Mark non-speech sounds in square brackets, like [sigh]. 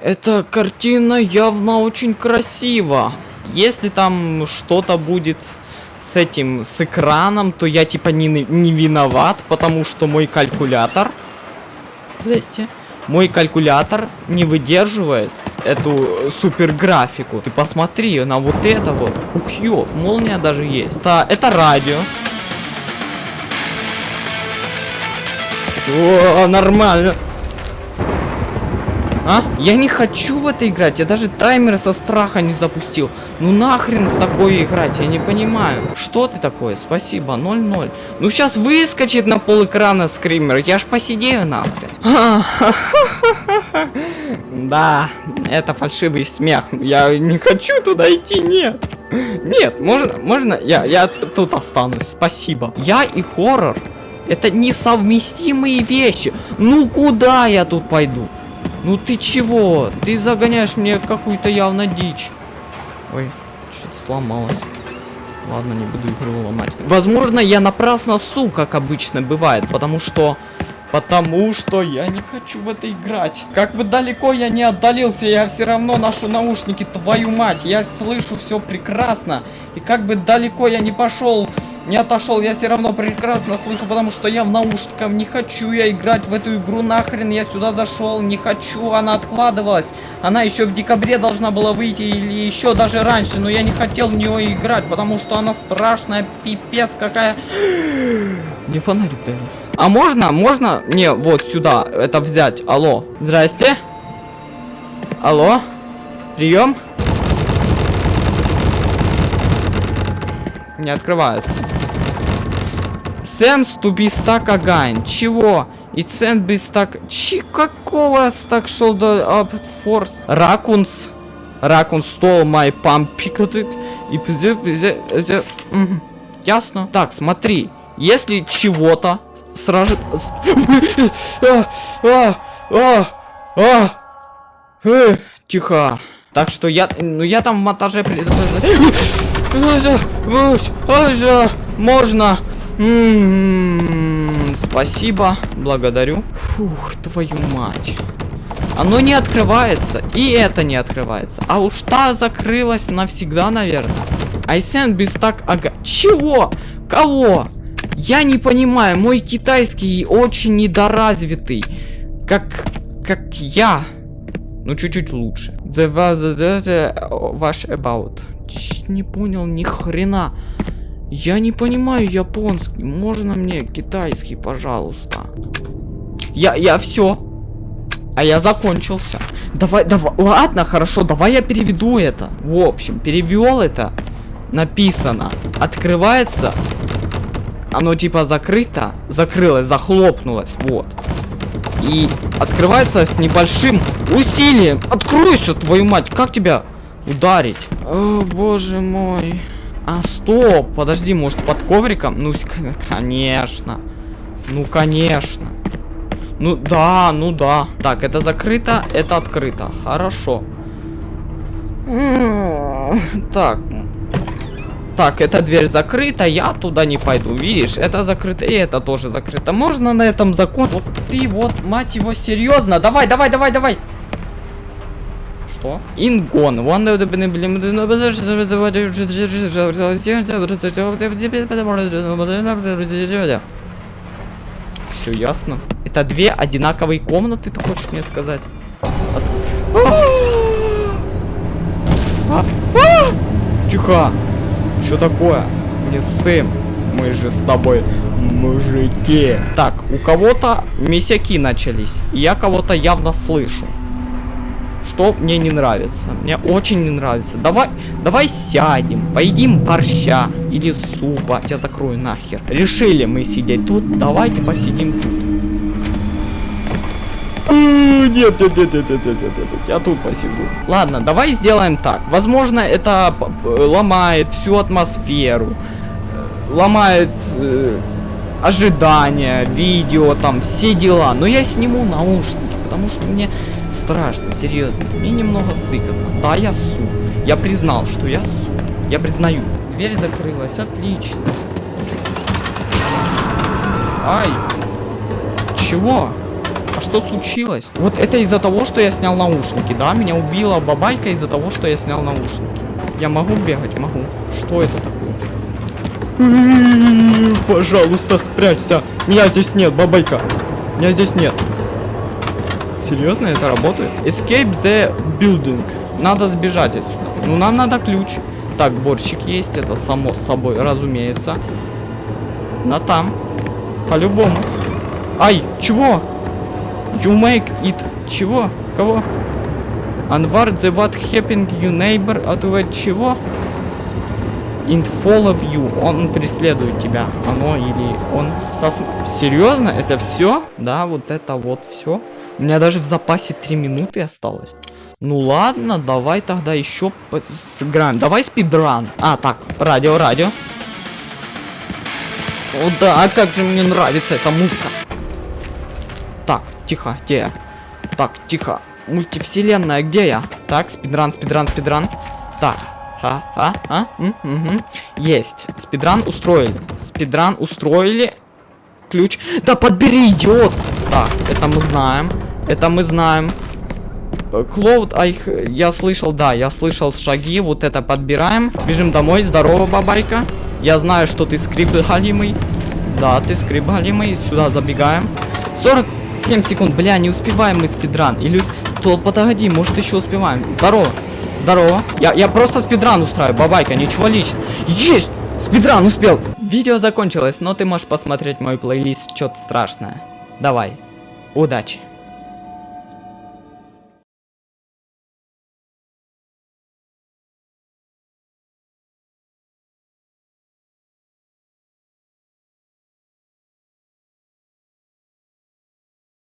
Эта картина явно очень красива. Если там что-то будет с этим, с экраном, то я типа не, не виноват, потому что мой калькулятор... Здрасте. Мой калькулятор не выдерживает эту супер графику. Ты посмотри на вот это вот. Ух, ёп, молния даже есть. Это, это радио. О, нормально. А? Я не хочу в это играть. Я даже таймер со страха не запустил. Ну нахрен в такое играть? Я не понимаю. Что ты такое? Спасибо. 0-0. Ну сейчас выскочит на пол экрана скример. Я ж посидею нахрен. [laughs] Да, это фальшивый смех. Я не хочу туда идти, нет. Нет, можно, можно, я, я тут останусь, спасибо. Я и хоррор, это несовместимые вещи. Ну куда я тут пойду? Ну ты чего? Ты загоняешь мне какую-то явно дичь. Ой, что-то сломалось. Ладно, не буду игру ломать. Возможно, я напрасно су, как обычно бывает, потому что... Потому что я не хочу в это играть. Как бы далеко я не отдалился, я все равно ношу наушники, твою мать. Я слышу все прекрасно. И как бы далеко я не пошел, не отошел, я все равно прекрасно слышу, потому что я в наушниках. Не хочу я играть в эту игру нахрен. Я сюда зашел, не хочу. Она откладывалась. Она еще в декабре должна была выйти или еще даже раньше. Но я не хотел в нее играть, потому что она страшная, пипец какая. [gasps] Не фонарик дали. А можно, можно мне вот сюда это взять? Алло. Здрасте. Алло. Прием. Не открывается. Сенс be stuck again. Чего? И цент be stuck... Чи какого стак шел до up force? Ракунс. Ракун stole my pump picketed. И... Ясно. Так, смотри. Если чего-то сразу... [laughs] Тихо. Так что я... Ну я там в монтаже... Можно. Спасибо. Благодарю. Фух, твою мать. Оно не открывается. И это не открывается. А уж та закрылась навсегда, наверное. Айсен без так ага. Чего? Кого? Я не понимаю, мой китайский очень недоразвитый. Как... как я. Ну, чуть-чуть лучше. The was the ваш about. Не понял ни хрена. Я не понимаю японский. Можно мне китайский, пожалуйста? Я, я все. А я закончился. Давай, давай, ладно, хорошо, давай я переведу это. В общем, перевел это. Написано. Открывается оно типа закрыто, закрылось, захлопнулось, вот. И открывается с небольшим усилием. Откройся, твою мать, как тебя ударить? О, боже мой. А, стоп, подожди, может под ковриком? Ну, конечно. Ну, конечно. Ну, да, ну да. Так, это закрыто, это открыто. Хорошо. Так, так, эта дверь закрыта, я туда не пойду. Видишь, это закрыто, и это тоже закрыто. Можно на этом закон... Вот ты вот, мать его, серьезно? Давай, давай, давай, давай. Что? Ингон. Все ясно. Это две одинаковые комнаты, ты хочешь мне сказать? Тихо. Что такое? Не Сэм. Мы же с тобой мужики. Так, у кого-то месяки начались. Я кого-то явно слышу. Что мне не нравится. Мне очень не нравится. Давай, давай сядем, поедим борща или супа. Я закрою нахер. Решили мы сидеть тут. Давайте посидим тут. Нет, нет, нет, нет, нет, нет, нет, нет, я тут посижу. Ладно, давай сделаем так. Возможно, это ломает всю атмосферу. Ломает э, ожидания, видео, там, все дела. Но я сниму наушники, потому что мне страшно, серьезно. Мне немного сыкотно. Да, я су. Я признал, что я су. Я признаю. Дверь закрылась, отлично. Ай. Чего? что случилось? Вот это из-за того, что я снял наушники, да? Меня убила бабайка из-за того, что я снял наушники. Я могу бегать? Могу. Что это такое? Пожалуйста, спрячься. Меня здесь нет, бабайка. Меня здесь нет. Серьезно, это работает? Escape the building. Надо сбежать отсюда. Ну, нам надо ключ. Так, борщик есть, это само собой, разумеется. На там. По-любому. Ай, чего? You make it... Чего? Кого? Анвар, the what happened you neighbor? От чего? In follow you. Он преследует тебя. Оно или он сос... Серьезно? Это все? Да, вот это вот все. У меня даже в запасе 3 минуты осталось. Ну ладно, давай тогда еще сыграем. Давай спидран. А, так, радио, радио. О да, а как же мне нравится эта музыка. Так, тихо, где я? Так, тихо. Мультивселенная, где я? Так, спидран, спидран, спидран. Так, а, а, а, м, угу. Есть. Спидран устроили. Спидран устроили. Ключ. Да подбери, идиот! Так, это мы знаем. Это мы знаем. Клоуд, а их, я слышал, да, я слышал шаги, вот это подбираем. Бежим домой, здорово, бабайка. Я знаю, что ты скрип галимый. Да, ты скрип галимый, сюда забегаем. 47 секунд, бля, не успеваем мы спидран. Или... Тот, подожди, может еще успеваем. Здорово, здорово. Я, я просто спидран устраиваю, бабайка, ничего личного. Есть! Спидран успел! Видео закончилось, но ты можешь посмотреть мой плейлист, что-то страшное. Давай, удачи.